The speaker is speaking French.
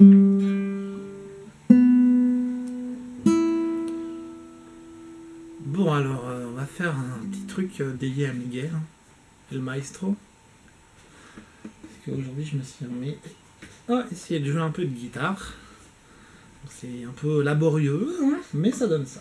Bon alors, euh, on va faire un petit truc euh, dédié à Miguel, hein, le maestro. Parce qu'aujourd'hui je me suis remis à essayer de jouer un peu de guitare. C'est un peu laborieux, hein, mais ça donne ça.